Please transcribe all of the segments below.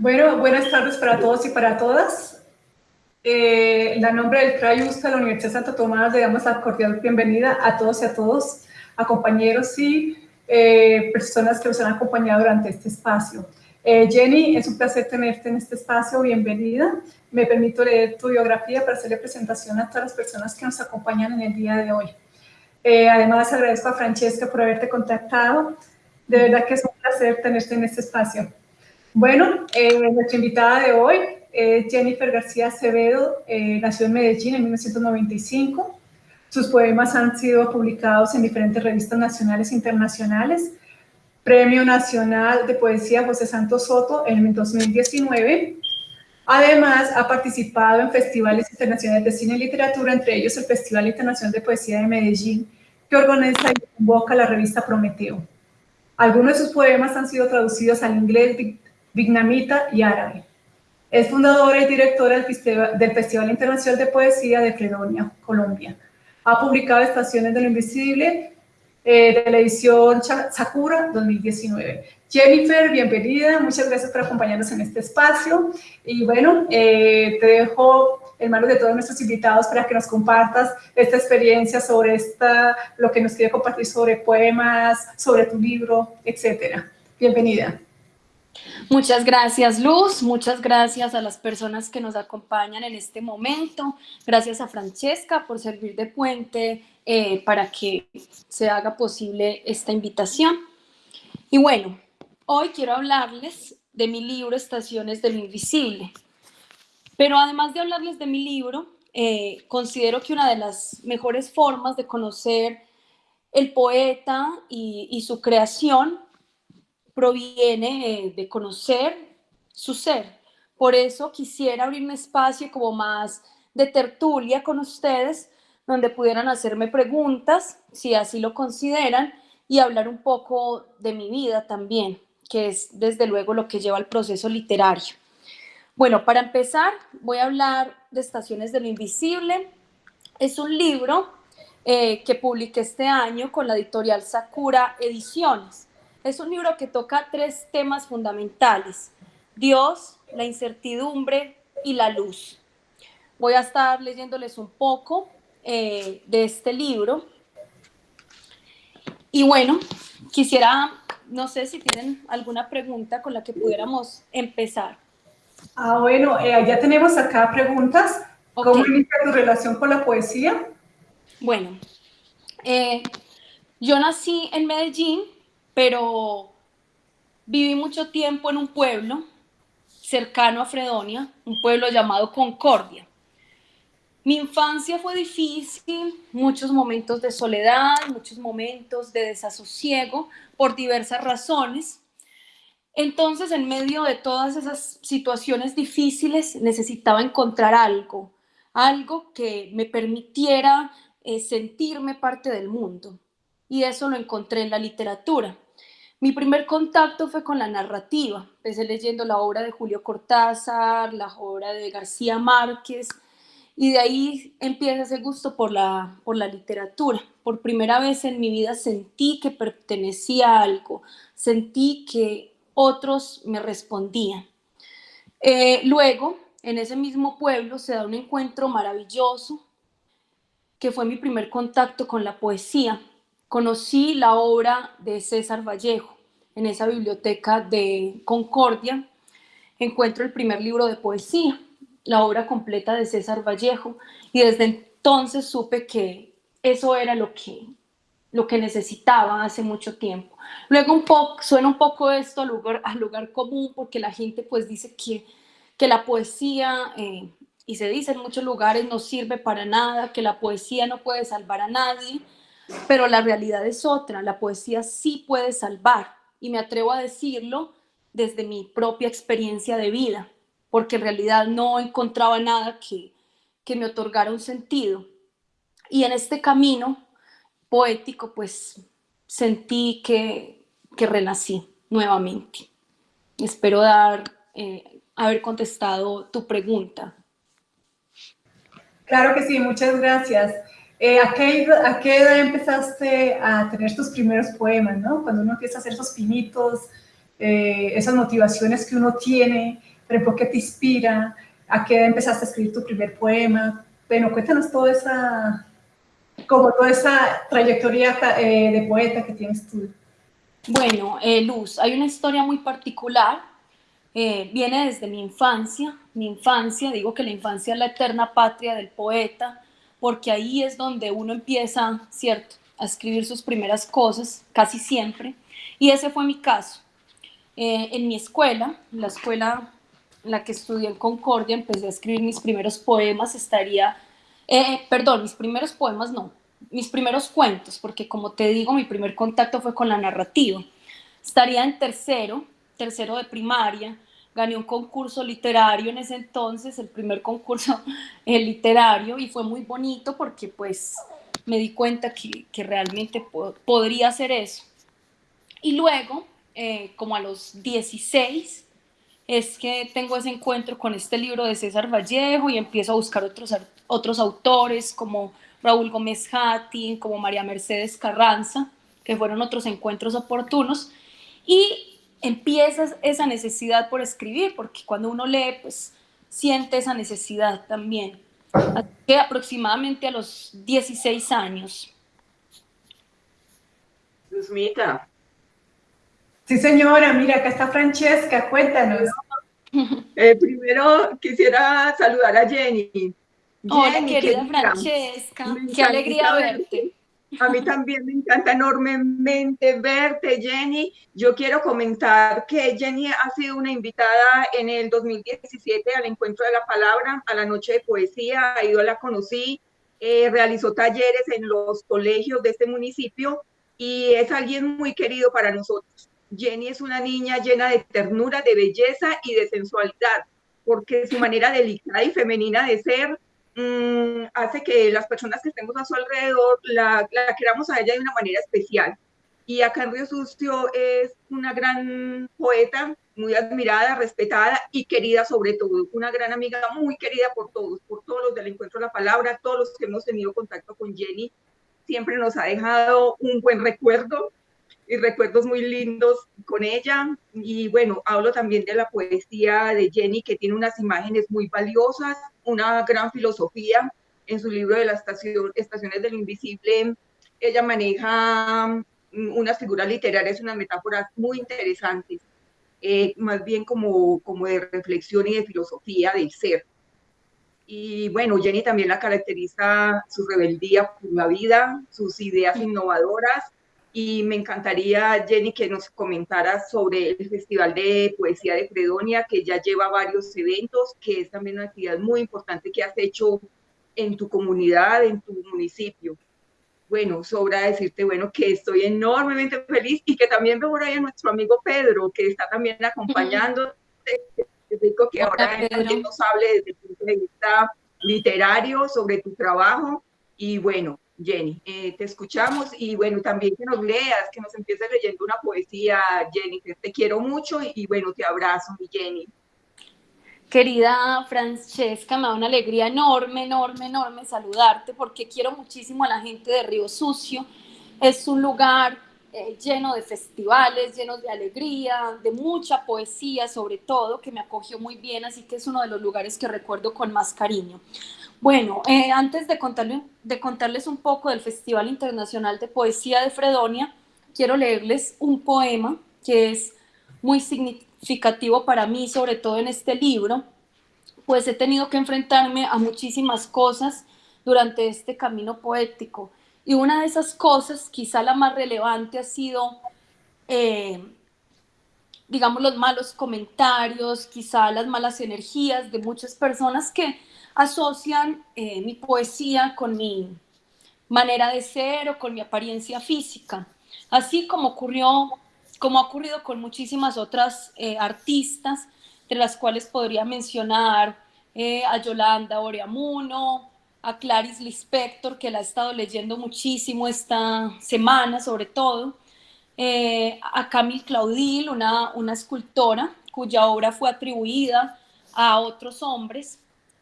Bueno, buenas tardes para todos y para todas. Eh, en nombre del CRAI de la Universidad Santo Tomás le damos la cordial bienvenida a todos y a todos, a compañeros y eh, personas que nos han acompañado durante este espacio. Eh, Jenny, es un placer tenerte en este espacio, bienvenida. Me permito leer tu biografía para hacerle presentación a todas las personas que nos acompañan en el día de hoy. Eh, además, agradezco a Francesca por haberte contactado. De verdad que es un placer tenerte en este espacio. Bueno, eh, nuestra invitada de hoy es Jennifer García Acevedo, eh, nació en Medellín en 1995. Sus poemas han sido publicados en diferentes revistas nacionales e internacionales. Premio Nacional de Poesía José Santos Soto en 2019. Además, ha participado en festivales internacionales de cine y literatura, entre ellos el Festival Internacional de Poesía de Medellín, que organiza y convoca la revista Prometeo. Algunos de sus poemas han sido traducidos al inglés, vietnamita y árabe. Es fundadora y directora del Festival Internacional de Poesía de Fredonia, Colombia. Ha publicado Estaciones de lo Invisible eh, de la edición Sakura 2019. Jennifer, bienvenida, muchas gracias por acompañarnos en este espacio. Y bueno, eh, te dejo en manos de todos nuestros invitados para que nos compartas esta experiencia sobre esta, lo que nos quiere compartir sobre poemas, sobre tu libro, etcétera. Bienvenida. Muchas gracias Luz, muchas gracias a las personas que nos acompañan en este momento, gracias a Francesca por servir de puente eh, para que se haga posible esta invitación. Y bueno, hoy quiero hablarles de mi libro Estaciones del Invisible, pero además de hablarles de mi libro, eh, considero que una de las mejores formas de conocer el poeta y, y su creación proviene eh, de conocer su ser. Por eso quisiera abrir un espacio como más de tertulia con ustedes, donde pudieran hacerme preguntas, si así lo consideran, y hablar un poco de mi vida también, que es desde luego lo que lleva al proceso literario. Bueno, para empezar, voy a hablar de Estaciones de lo Invisible. Es un libro eh, que publiqué este año con la editorial Sakura Ediciones. Es un libro que toca tres temas fundamentales, Dios, la incertidumbre y la luz. Voy a estar leyéndoles un poco eh, de este libro. Y bueno, quisiera, no sé si tienen alguna pregunta con la que pudiéramos empezar. Ah, bueno, eh, ya tenemos acá preguntas. ¿Cómo inicia tu relación con la poesía? Bueno, eh, yo nací en Medellín, pero viví mucho tiempo en un pueblo cercano a Fredonia, un pueblo llamado Concordia. Mi infancia fue difícil, muchos momentos de soledad, muchos momentos de desasosiego por diversas razones. Entonces, en medio de todas esas situaciones difíciles, necesitaba encontrar algo, algo que me permitiera eh, sentirme parte del mundo y eso lo encontré en la literatura. Mi primer contacto fue con la narrativa. Empecé leyendo la obra de Julio Cortázar, la obra de García Márquez, y de ahí empieza ese gusto por la, por la literatura. Por primera vez en mi vida sentí que pertenecía a algo, sentí que otros me respondían. Eh, luego, en ese mismo pueblo se da un encuentro maravilloso, que fue mi primer contacto con la poesía conocí la obra de César Vallejo. En esa biblioteca de Concordia encuentro el primer libro de poesía, la obra completa de César Vallejo, y desde entonces supe que eso era lo que, lo que necesitaba hace mucho tiempo. Luego un poco, suena un poco esto al lugar, común, porque la gente pues dice que, que la poesía, eh, y se dice en muchos lugares, no sirve para nada, que la poesía no puede salvar a nadie, pero la realidad es otra, la poesía sí puede salvar y me atrevo a decirlo desde mi propia experiencia de vida, porque en realidad no encontraba nada que, que me otorgara un sentido. Y en este camino poético, pues sentí que, que renací nuevamente. Espero dar, eh, haber contestado tu pregunta. Claro que sí, muchas gracias. Eh, ¿a, qué, edad empezaste a tener tus primeros poemas, no? Cuando uno empieza a hacer esos pinitos eh, esas motivaciones que uno tiene, por qué te inspira, a qué empezaste a escribir tu primer poema. Bueno, cuéntanos toda esa, como toda esa trayectoria eh, de poeta que tienes tú. Bueno, eh, Luz, hay una historia muy particular, viene desde mi infancia, mi infancia, digo que la infancia es la eterna patria del poeta, porque ahí es donde uno empieza, ¿cierto?, a escribir sus primeras cosas, casi siempre, y ese fue mi caso. Eh, en mi escuela, la escuela en la que estudié en Concordia, empecé a escribir mis primeros poemas, estaría, eh, perdón, mis primeros poemas no, mis primeros cuentos, porque como te digo, mi primer contacto fue con la narrativa. Estaría en tercero, tercero de primaria, gané un concurso literario en ese entonces, el primer concurso eh, literario, y fue muy bonito porque pues me di cuenta que, que realmente podría hacer eso. Y luego, eh, como a los 16, es que tengo ese encuentro con este libro de César Vallejo y empiezo a buscar otros, otros autores como Raúl Gómez Hattin, como María Mercedes Carranza, que fueron otros encuentros oportunos. Y empieza esa necesidad por escribir, porque cuando uno lee, pues siente esa necesidad también. Así que aproximadamente a los 16 años. Luzmita. Sí, señora, mira, acá está Francesca, cuéntanos. Eh, primero quisiera saludar a Jenny. Hola, querida Francesca, qué alegría verte. A mí también me encanta enormemente verte, Jenny. Yo quiero comentar que Jenny ha sido una invitada en el 2017 al Encuentro de la Palabra, a la Noche de Poesía. Yo la conocí, eh, realizó talleres en los colegios de este municipio y es alguien muy querido para nosotros. Jenny es una niña llena de ternura, de belleza y de sensualidad, porque su manera delicada y femenina de ser Mm, hace que las personas que estemos a su alrededor la, queramos a ella de una manera especial. Y acá en Río Sucio es una gran poeta, muy admirada, respetada y querida sobre todo. Una gran amiga, muy querida por todos, por todos los del Encuentro de la Palabra, todos los que hemos tenido contacto con Jenny. Siempre nos ha dejado un buen recuerdo y recuerdos muy lindos con ella. Y bueno, hablo también de la poesía de Jenny, que tiene unas imágenes muy valiosas, una gran filosofía. En su libro de las estación, Estaciones del Invisible, ella maneja mm, unas figuras literarias, unas metáforas muy interesantes, eh, más bien como, como de reflexión y de filosofía del ser. Y bueno, Jenny también la caracteriza su rebeldía por la vida, sus ideas innovadoras y me encantaría, Jenny, que nos comentara sobre el Festival de Poesía de Fredonia, que ya lleva varios eventos, que es también una actividad muy importante que has hecho en tu comunidad, en tu municipio. Bueno, sobra decirte, bueno, que estoy enormemente feliz y que también veo por ahí a nuestro amigo Pedro, que está también acompañando. rico que ahora nos hable desde el punto de vista literario sobre tu trabajo. Y bueno, Jenny. Eh, te escuchamos y bueno, también que nos leas, que nos empieces leyendo una poesía, Jenny. Te quiero mucho y, bueno, te abrazo, mi Jenny. Querida Francesca, me da una alegría enorme, enorme, enorme saludarte porque quiero muchísimo a la gente de Río Sucio. Es un lugar eh, lleno de festivales, lleno de alegría, de mucha poesía sobre todo, que me acogió muy bien, así que es uno de los lugares que recuerdo con más cariño. Bueno, eh, antes de, contarles un poco del Festival Internacional de Poesía de Fredonia, quiero leerles un poema que es muy significativo para mí, sobre todo en este libro, pues he tenido que enfrentarme a muchísimas cosas durante este camino poético. Y una de esas cosas, quizá la más relevante, ha sido, eh, digamos, los malos comentarios, quizá las malas energías de muchas personas que asocian eh, mi poesía con mi manera de ser o con mi apariencia física. Así como ocurrió, como ha ocurrido con muchísimas otras eh, artistas, entre las cuales podría mencionar eh, a Yolanda Oreamuno, a Clarice Lispector, que la he estado leyendo muchísimo esta semana, sobre todo, a Camille Claudil, una, una escultora cuya obra fue atribuida a otros hombres,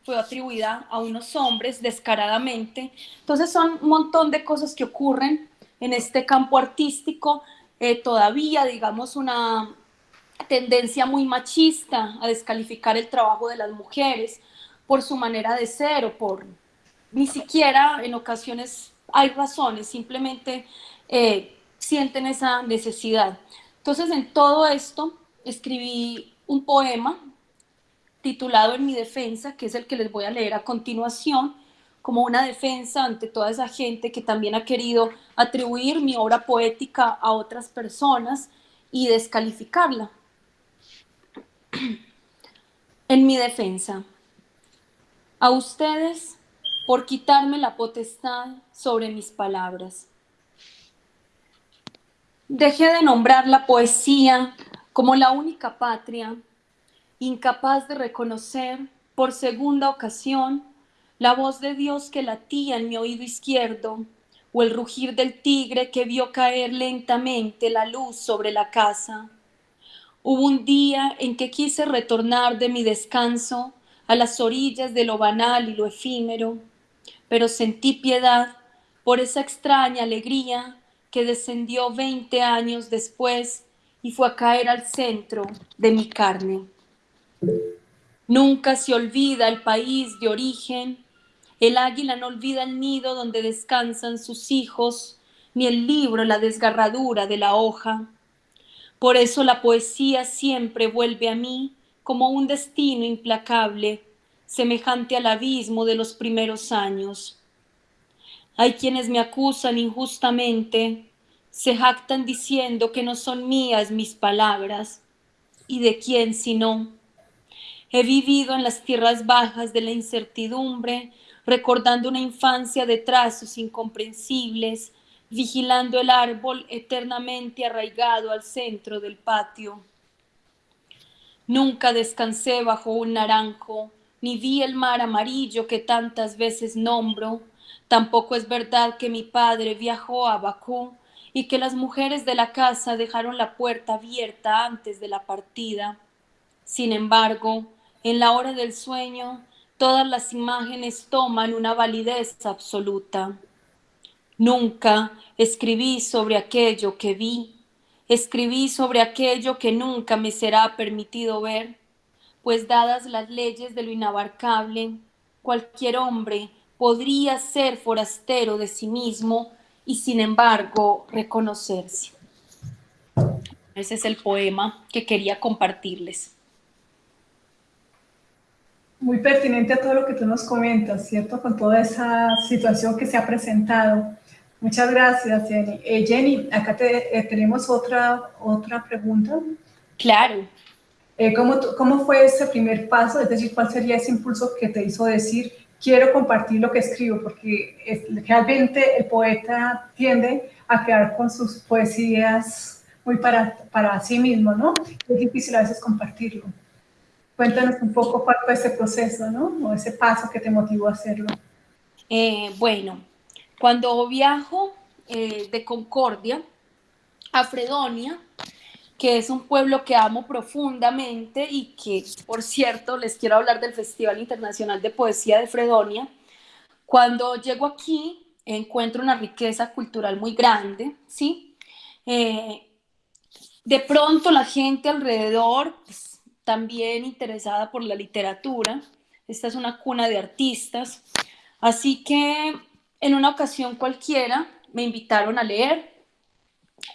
fue atribuida a unos hombres descaradamente. Entonces son un montón de cosas que ocurren en este campo artístico. Eh, todavía, digamos, una, tendencia muy machista a descalificar el trabajo de las mujeres por su manera de ser o por ni siquiera en ocasiones hay razones, simplemente eh, sienten esa necesidad. Entonces en todo esto escribí un poema titulado En mi defensa, que es el que les voy a leer a continuación, como una defensa ante toda esa gente que también ha querido atribuir mi obra poética a otras personas y descalificarla. En mi defensa, a ustedes por quitarme la potestad sobre mis palabras. Dejé de nombrar la poesía como la única patria, incapaz de reconocer por segunda ocasión la voz de Dios que latía en mi oído izquierdo o el rugir del tigre que vio caer lentamente la luz sobre la casa Hubo un día en que quise retornar de mi descanso a las orillas de lo banal y lo efímero, pero sentí piedad por esa extraña alegría que descendió veinte años después y fue a caer al centro de mi carne. Nunca se olvida el país de origen, el águila no olvida el nido donde descansan sus hijos, ni el libro la desgarradura de la hoja. Por eso la poesía siempre vuelve a mí como un destino implacable, semejante al abismo de los primeros años. Hay quienes me acusan injustamente, se jactan diciendo que no son mías mis palabras, y de quién si no. He vivido en las tierras bajas de la incertidumbre, recordando una infancia de trazos incomprensibles, vigilando el árbol eternamente arraigado al centro del patio. Nunca descansé bajo un naranjo, ni vi el mar amarillo que tantas veces nombro. Tampoco es verdad que mi padre viajó a Bakú y que las mujeres de la casa dejaron la puerta abierta antes de la partida. Sin embargo, en la hora del sueño, todas las imágenes toman una validez absoluta. Nunca escribí sobre aquello que vi, escribí sobre aquello que nunca me será permitido ver, pues dadas las leyes de lo inabarcable, cualquier hombre podría ser forastero de sí mismo y sin embargo reconocerse. Ese es el poema que quería compartirles. Muy pertinente a todo lo que tú nos comentas, ¿cierto? Con toda esa situación que se ha presentado. Muchas gracias, Jenny. Eh, Jenny, acá te, eh, tenemos otra, otra pregunta. Claro. Eh, ¿cómo, ¿Cómo fue ese primer paso? Es decir, ¿cuál sería ese impulso que te hizo decir, quiero compartir lo que escribo? Porque realmente el poeta tiende a quedar con sus poesías muy para, para sí mismo, ¿no? Es difícil a veces compartirlo. Cuéntanos un poco cuál fue ese proceso, ¿no? O ese paso que te motivó a hacerlo. bueno, cuando viajo eh, de Concordia a Fredonia, que es un pueblo que amo profundamente y que, por cierto, les quiero hablar del Festival Internacional de Poesía de Fredonia. Cuando llego aquí, encuentro una riqueza cultural muy grande, ¿sí? Eh, de pronto la gente alrededor, pues, también interesada por la literatura, esta es una cuna de artistas, así que en una ocasión cualquiera me invitaron a leer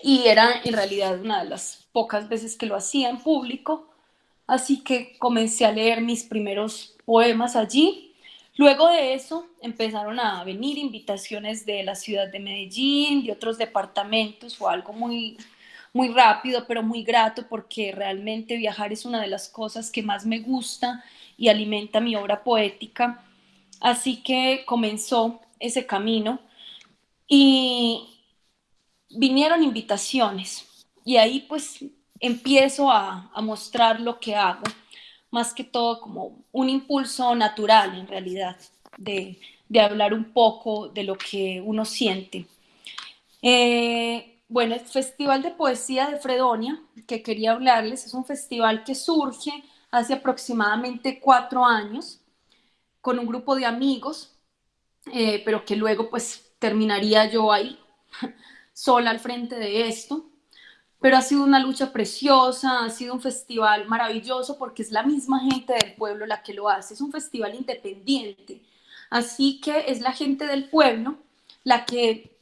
y era en realidad una de las pocas veces que lo hacía en público, así que comencé a leer mis primeros poemas allí. Luego de eso empezaron a venir invitaciones de la ciudad de Medellín, de otros departamentos, fue algo muy, muy rápido, pero muy grato porque realmente viajar es una de las cosas que más me gusta y alimenta mi obra poética. Así que comenzó ese camino y vinieron invitaciones y ahí pues empiezo a, mostrar lo que hago, más que todo como un impulso natural en realidad de, hablar un poco de lo que uno siente. Eh, bueno, el Festival de Poesía de Fredonia, que quería hablarles, es un festival que surge hace aproximadamente cuatro años con un grupo de amigos eh, pero que luego pues terminaría yo ahí sola al frente de esto. pero ha sido una lucha preciosa, ha sido un festival maravilloso porque es la misma gente del pueblo la que lo hace, es un festival independiente, así que es la gente del pueblo la que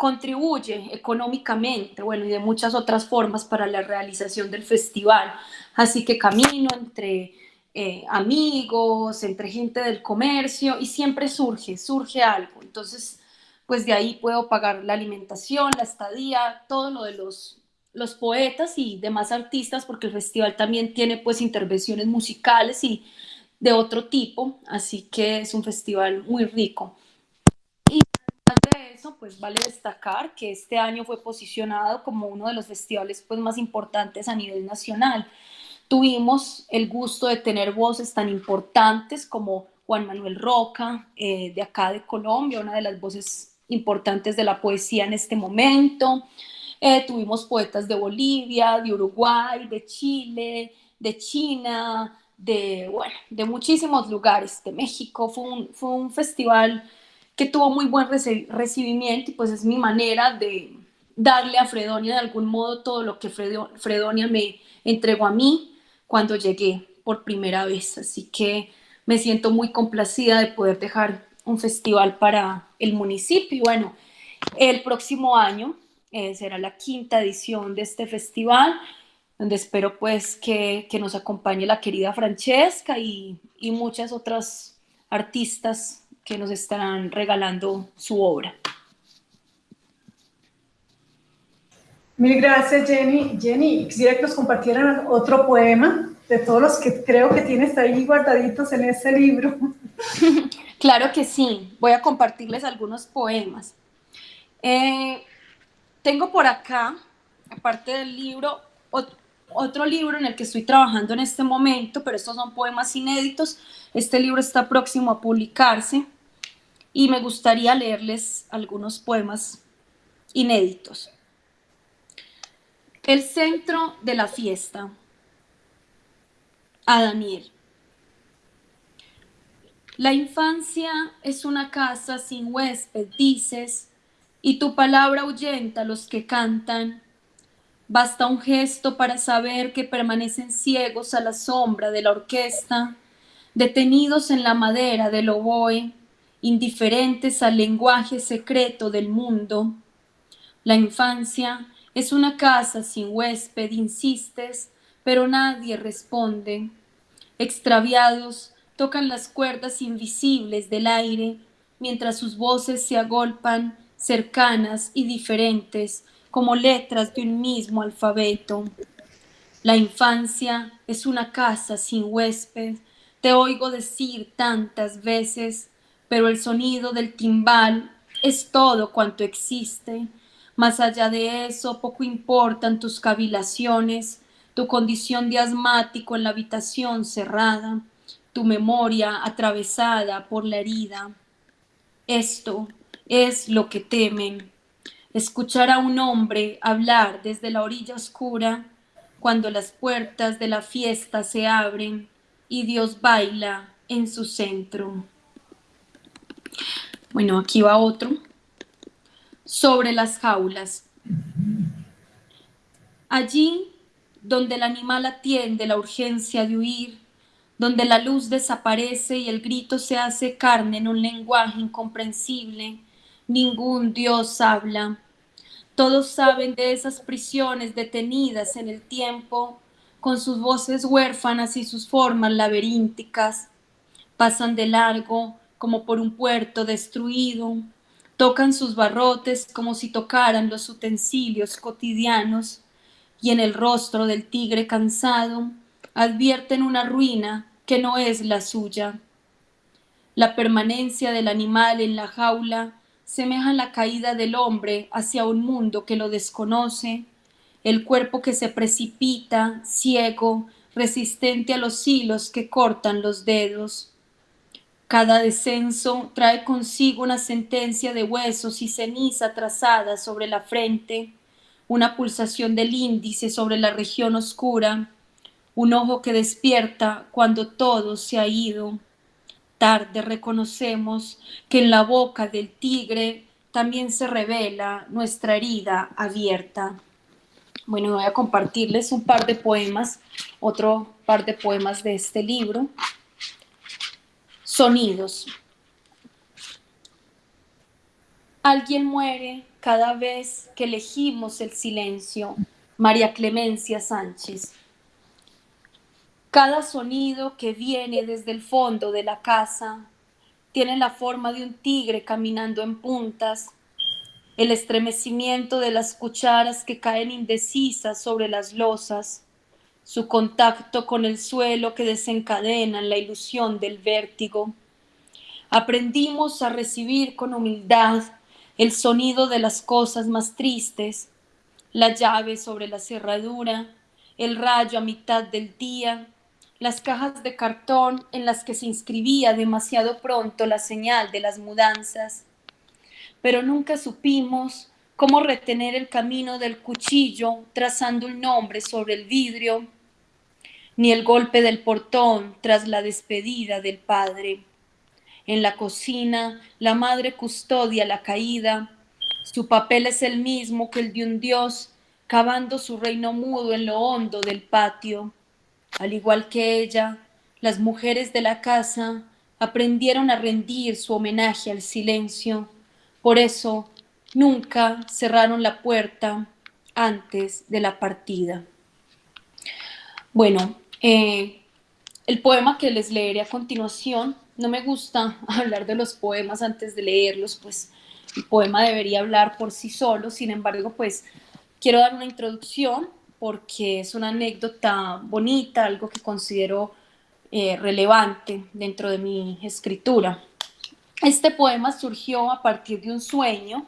contribuye económicamente, bueno, y de muchas otras formas para la realización del festival. Así que camino entre eh, amigos, entre gente del comercio y siempre surge, surge algo. Entonces, pues de ahí puedo pagar la alimentación, la estadía, todo lo de los, los poetas y demás artistas, porque el festival también tiene pues intervenciones musicales y de otro tipo, así que es un festival muy rico. Pues vale destacar que este año fue posicionado como uno de los festivales pues más importantes a nivel nacional. Tuvimos el gusto de tener voces tan importantes como Juan Manuel Roca, eh, de acá de Colombia, una de las voces importantes de la poesía en este momento. Eh, tuvimos poetas de Bolivia, de Uruguay, de Chile, de China, de, bueno, de muchísimos lugares, de México. Fue un, fue un festival que tuvo muy buen recibimiento y pues es mi manera de darle a Fredonia de algún modo todo lo que Fredonia me entregó a mí cuando llegué por primera vez. Así que me siento muy complacida de poder dejar un festival para el municipio. Y bueno, el próximo año eh, será la quinta edición de este festival, donde espero pues que, que nos acompañe la querida Francesca y, y muchas otras artistas que nos estarán regalando su obra. Mil gracias, Jenny. Jenny, quisiera que nos compartieran otro poema de todos los que creo que tienes ahí guardaditos en ese libro. Claro que sí, voy a compartirles algunos poemas. Eh, tengo por acá, aparte del libro, otro libro en el que estoy trabajando en este momento, pero estos son poemas inéditos. Este libro está próximo a publicarse y me gustaría leerles algunos poemas inéditos. El centro de la fiesta. A Daniel. La infancia es una casa sin huésped, dices, y tu palabra ahuyenta a los que cantan. Basta un gesto para saber que permanecen ciegos a la sombra de la orquesta, detenidos en la madera del oboe, indiferentes al lenguaje secreto del mundo. La infancia es una casa sin huésped, insistes, pero nadie responde. Extraviados, tocan las cuerdas invisibles del aire mientras sus voces se agolpan cercanas y diferentes como letras de un mismo alfabeto. La infancia es una casa sin huésped, te oigo decir tantas veces, pero el sonido del timbal es todo cuanto existe. Más allá de eso, poco importan tus cavilaciones, tu condición de asmático en la habitación cerrada, tu memoria atravesada por la herida. Esto es lo que temen, escuchar a un hombre hablar desde la orilla oscura cuando las puertas de la fiesta se abren y Dios baila en su centro. Bueno, aquí va otro. Sobre las jaulas. Allí donde el animal atiende la urgencia de huir, donde la luz desaparece y el grito se hace carne en un lenguaje incomprensible, ningún Dios habla. Todos saben de esas prisiones detenidas en el tiempo, con sus voces huérfanas y sus formas laberínticas. Pasan de largo como por un puerto destruido, tocan sus barrotes como si tocaran los utensilios cotidianos, y en el rostro del tigre cansado advierten una ruina que no es la suya. La permanencia del animal en la jaula semeja la caída del hombre hacia un mundo que lo desconoce, el cuerpo que se precipita, ciego, resistente a los hilos que cortan los dedos. Cada descenso trae consigo una sentencia de huesos y ceniza trazada sobre la frente, una pulsación del índice sobre la región oscura, un ojo que despierta cuando todo se ha ido. Tarde reconocemos que en la boca del tigre también se revela nuestra herida abierta. Bueno, voy a compartirles un par de poemas, otro par de poemas de este libro. Sonidos. Alguien muere cada vez que elegimos el silencio. María Clemencia Sánchez. Cada sonido que viene desde el fondo de la casa tiene la forma de un tigre caminando en puntas. El estremecimiento de las cucharas que caen indecisas sobre las losas, su contacto con el suelo que desencadena la ilusión del vértigo. Aprendimos a recibir con humildad el sonido de las cosas más tristes, la llave sobre la cerradura, el rayo a mitad del día, las cajas de cartón en las que se inscribía demasiado pronto la señal de las mudanzas, pero nunca supimos cómo retener el camino del cuchillo trazando un nombre sobre el vidrio, ni el golpe del portón tras la despedida del padre. En la cocina, la madre custodia la caída. Su papel es el mismo que el de un dios cavando su reino mudo en lo hondo del patio. Al igual que ella, las mujeres de la casa aprendieron a rendir su homenaje al silencio por eso nunca cerraron la puerta antes de la partida. Bueno, eh, el poema que les leeré a continuación, no me gusta hablar de los poemas antes de leerlos, pues el poema debería hablar por sí solo, sin embargo, pues quiero dar una introducción porque es una anécdota bonita, algo que considero eh, relevante dentro de mi escritura. Este poema surgió a partir de un sueño.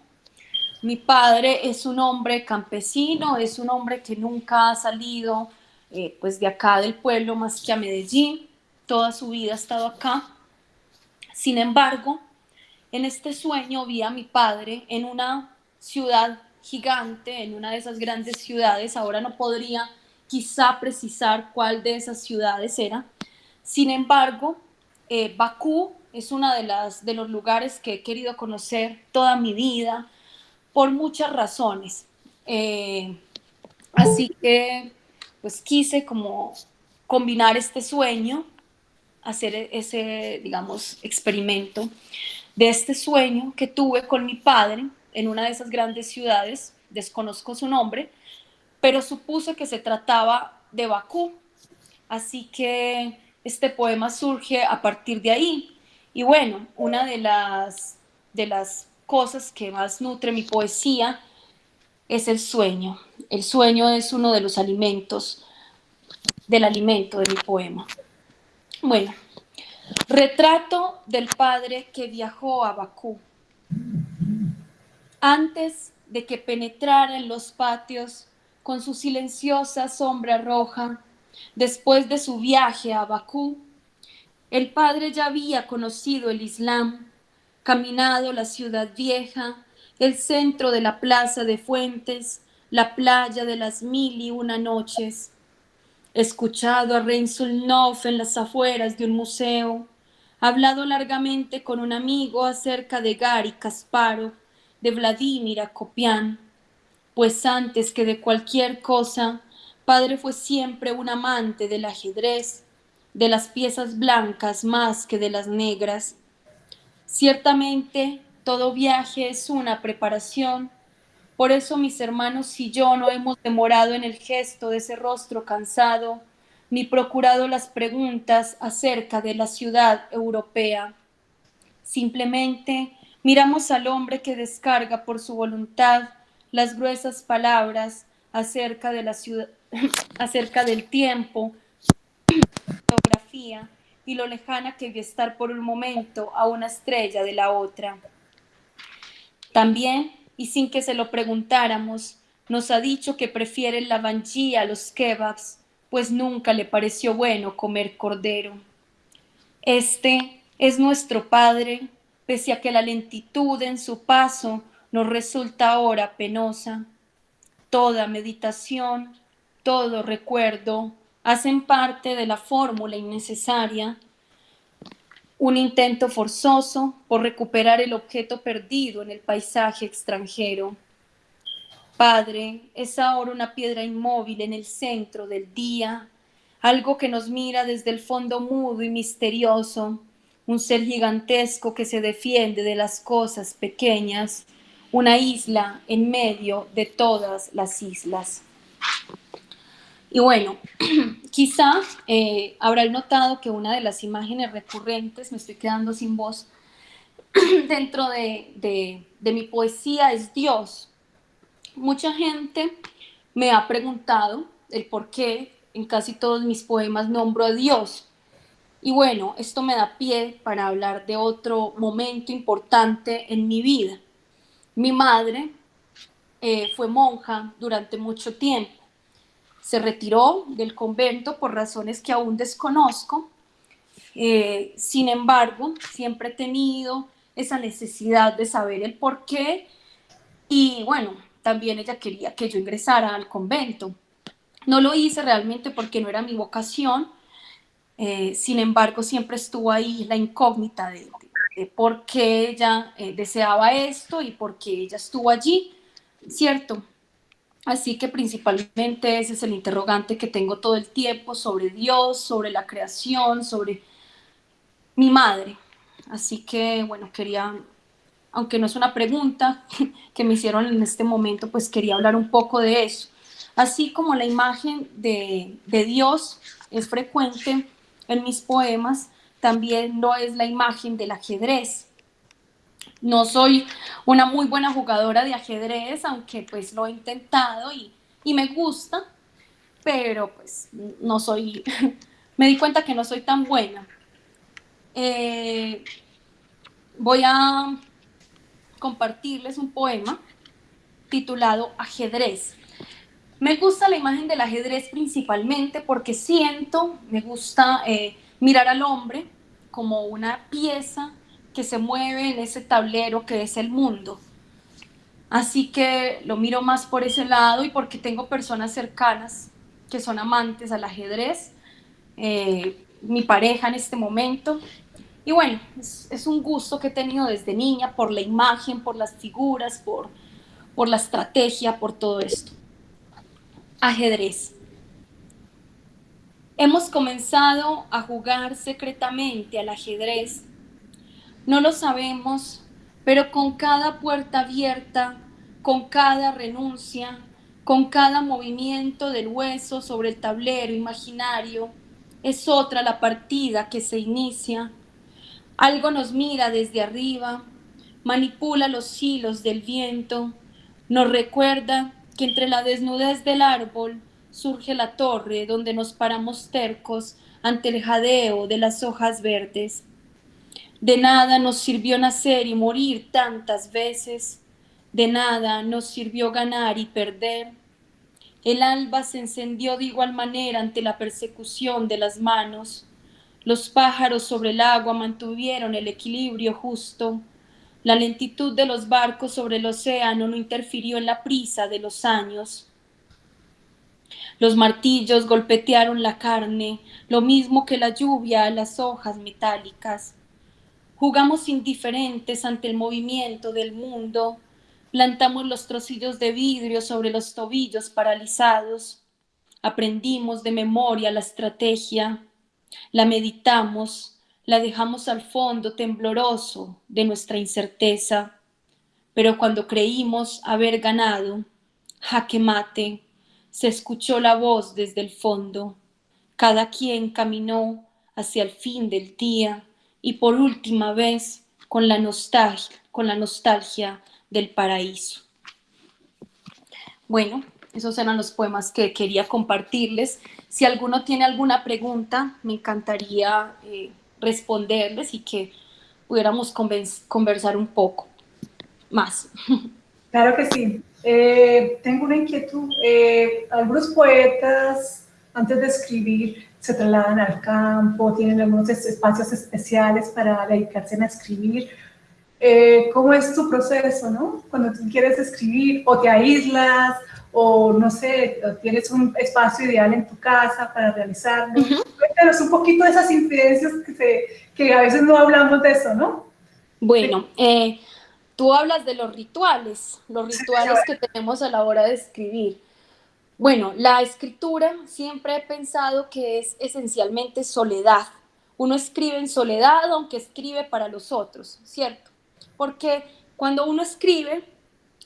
Mi padre es un hombre campesino, es un hombre que nunca ha salido eh, pues de acá del pueblo más que a Medellín. Toda su vida ha estado acá. Sin embargo, en este sueño vi a mi padre en una ciudad gigante, en una de esas grandes ciudades. Ahora no podría quizá precisar cuál de esas ciudades era. Sin embargo, eh, Bakú es uno de, de los lugares que he querido conocer toda mi vida por muchas razones. Eh, así que pues quise como combinar este sueño, hacer ese, digamos, experimento de este sueño que tuve con mi padre en una de esas grandes ciudades, desconozco su nombre, pero supuse que se trataba de Bakú. Así que este poema surge a partir de ahí. Y bueno, una de las, de las cosas que más nutre mi poesía es el sueño. El sueño es uno de los alimentos, del alimento de mi poema. Bueno, retrato del padre que viajó a Bakú. Antes de que penetrara en los patios con su silenciosa sombra roja, después de su viaje a Bakú, el padre ya había conocido el Islam, caminado la ciudad vieja, el centro de la plaza de Fuentes, la playa de las mil y una noches, escuchado a Reinsulnov en las afueras de un museo, hablado largamente con un amigo acerca de Gary Kasparov, de Vladimir Akopian, pues antes que de cualquier cosa, padre fue siempre un amante del ajedrez, de las piezas blancas más que de las negras. Ciertamente, todo viaje es una preparación. Por eso mis hermanos y yo no hemos demorado en el gesto de ese rostro cansado, ni procurado las preguntas acerca de la ciudad europea. Simplemente miramos al hombre que descarga por su voluntad las gruesas palabras acerca del tiempo, y lo lejana que vio estar por un momento a una estrella de la otra. También, y sin que se lo preguntáramos, nos ha dicho que prefiere la banjía a los kebabs, pues nunca le pareció bueno comer cordero. Este es nuestro Padre, pese a que la lentitud en su paso nos resulta ahora penosa. Toda meditación, todo recuerdo, hacen parte de la fórmula innecesaria, un intento forzoso por recuperar el objeto perdido en el paisaje extranjero. Padre, es ahora una piedra inmóvil en el centro del día, algo que nos mira desde el fondo mudo y misterioso, un ser gigantesco que se defiende de las cosas pequeñas, una isla en medio de todas las islas. Y bueno, quizá eh, habrán notado que una de las imágenes recurrentes, me estoy quedando sin voz, dentro de, de mi poesía es Dios. Mucha gente me ha preguntado el por qué en casi todos mis poemas nombro a Dios. Y bueno, esto me da pie para hablar de otro momento importante en mi vida. Mi madre eh, fue monja durante mucho tiempo. Se retiró del convento por razones que aún desconozco. Eh, sin embargo, siempre he tenido esa necesidad de saber el por qué. Y bueno, también ella quería que yo ingresara al convento. No lo hice realmente porque no era mi vocación, eh, sin embargo siempre estuvo ahí la incógnita de, por qué ella eh, deseaba esto y por qué ella estuvo allí, ¿cierto? Así que principalmente ese es el interrogante que tengo todo el tiempo sobre Dios, sobre la creación, sobre mi madre. Así que, bueno, quería, aunque no es una pregunta que me hicieron en este momento, pues quería hablar un poco de eso. Así como la imagen de, Dios es frecuente en mis poemas, también no es la imagen del ajedrez. No soy una muy buena jugadora de ajedrez, aunque pues lo he intentado y, me gusta, pero pues no soy, me di cuenta que no soy tan buena. Eh, voy a compartirles un poema titulado Ajedrez. Me gusta la imagen del ajedrez principalmente porque siento, me gusta eh, mirar al hombre como una pieza que se mueve en ese tablero que es el mundo. Así que lo miro más por ese lado y porque tengo personas cercanas que son amantes al ajedrez, eh, mi pareja en este momento. Y bueno, es, es, un gusto que he tenido desde niña por la imagen, por las figuras, por, por la estrategia, por todo esto ajedrez. Hemos comenzado a jugar secretamente al ajedrez. No lo sabemos, pero con cada puerta abierta, con cada renuncia, con cada movimiento del hueso sobre el tablero imaginario, es otra la partida que se inicia. Algo nos mira desde arriba, manipula los hilos del viento, nos recuerda que entre la desnudez del árbol surge la torre donde nos paramos tercos ante el jadeo de las hojas verdes. De nada nos sirvió nacer y morir tantas veces, de nada nos sirvió ganar y perder. El alba se encendió de igual manera ante la persecución de las manos. Los pájaros sobre el agua mantuvieron el equilibrio justo. La lentitud de los barcos sobre el océano no interfirió en la prisa de los años. Los martillos golpetearon la carne, lo mismo que la lluvia a las hojas metálicas. Jugamos indiferentes ante el movimiento del mundo, plantamos los trocillos de vidrio sobre los tobillos paralizados, aprendimos de memoria la estrategia, la meditamos, la dejamos al fondo tembloroso de nuestra incerteza, pero cuando creímos haber ganado, jaque mate, se escuchó la voz desde el fondo. Cada quien caminó hacia el fin del día y por última vez con la nostalgia, con la nostalgia del paraíso. Bueno, esos eran los poemas que quería compartirles. Si alguno tiene alguna pregunta, me encantaría eh, responderles y que pudiéramos conversar un poco más. Claro que sí. Eh, tengo una inquietud. Eh, algunos poetas, antes de escribir, se trasladan al campo, tienen algunos espacios especiales para dedicarse a escribir. Eh, ¿Cómo es tu proceso, no? Cuando tú quieres escribir, o te aíslas, o no sé, tienes un espacio ideal en tu casa para realizarlo. Cuéntanos un poquito de esas incidencias que, que a veces no hablamos de eso, ¿no? Bueno, eh, tú hablas de los rituales, los rituales que tenemos a la hora de escribir. Bueno, la escritura siempre he pensado que es esencialmente soledad. Uno escribe en soledad aunque escribe para los otros, ¿cierto? Porque cuando uno escribe,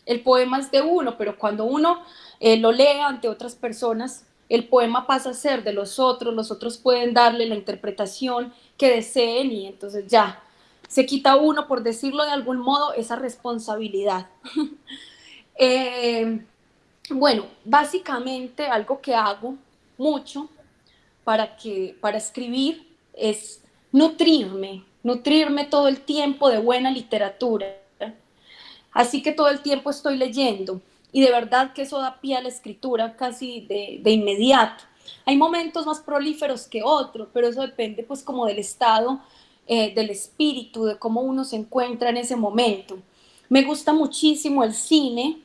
el poema es de uno, pero cuando uno eh, lo lee ante otras personas, el poema pasa a ser de los otros, los otros pueden darle la interpretación que deseen y entonces ya, se quita uno, por decirlo de algún modo, esa responsabilidad. Eh, bueno, básicamente algo que hago mucho para, que, para escribir es nutrirme, nutrirme todo el tiempo de buena literatura. Así que todo el tiempo estoy leyendo y de verdad que eso da pie a la escritura casi de, de inmediato. Hay momentos más prolíferos que otros, pero eso depende pues como del estado eh, del espíritu, de cómo uno se encuentra en ese momento. Me gusta muchísimo el cine,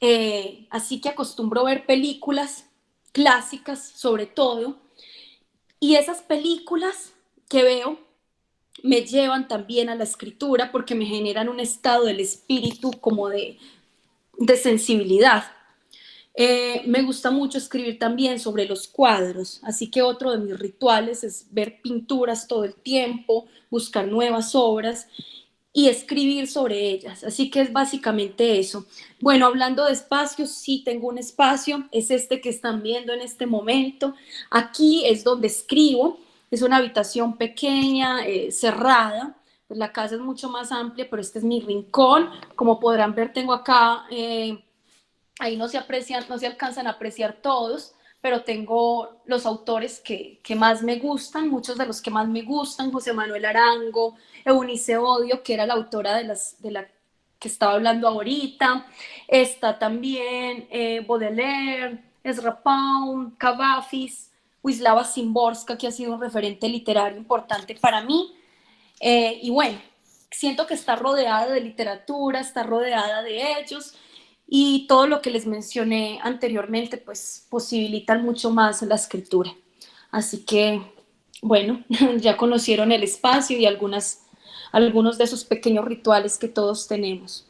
eh, así que acostumbro ver películas clásicas sobre todo, y esas películas que veo me llevan también a la escritura porque me generan un estado del espíritu como de, de sensibilidad. Eh, me gusta mucho escribir también sobre los cuadros, así que otro de mis rituales es ver pinturas todo el tiempo, buscar nuevas obras y escribir sobre ellas. Así que es básicamente eso. Bueno, hablando de espacios, sí tengo un espacio, es este que están viendo en este momento. Aquí es donde escribo, es una habitación pequeña, eh, cerrada. Pues la casa es mucho más amplia, pero este es mi rincón. Como podrán ver, tengo acá... Eh, ahí no se aprecian, no se alcanzan a apreciar todos, pero tengo los autores que, más me gustan, muchos de los que más me gustan, José Manuel Arango, Eunice Odio, que era la autora de, las, de la que estaba hablando ahorita, está también eh, Baudelaire, Ezra Pound, Cavafis, Wisława Szymborska, que ha sido un referente literario importante para mí, eh, y bueno, siento que está rodeada de literatura, está rodeada de ellos, y todo lo que les mencioné anteriormente, pues posibilitan mucho más la escritura. Así que, bueno, ya conocieron el espacio y algunas, algunos de esos pequeños rituales que todos tenemos.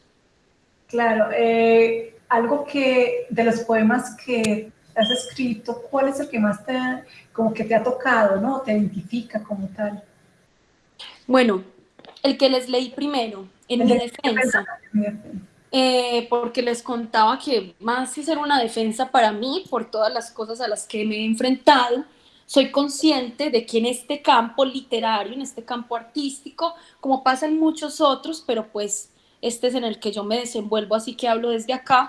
Claro, eh, algo que de los poemas que has escrito, ¿cuál es el que más te, como que te ha tocado, ¿no? Te identifica como tal. Bueno, el que les leí primero, en mi defensa. Eh, porque les contaba que más que ser una defensa para mí, por todas las cosas a las que me he enfrentado, soy consciente de que en este campo literario, en este campo artístico, como pasa en muchos otros, pero pues este es en el que yo me desenvuelvo, así que hablo desde acá,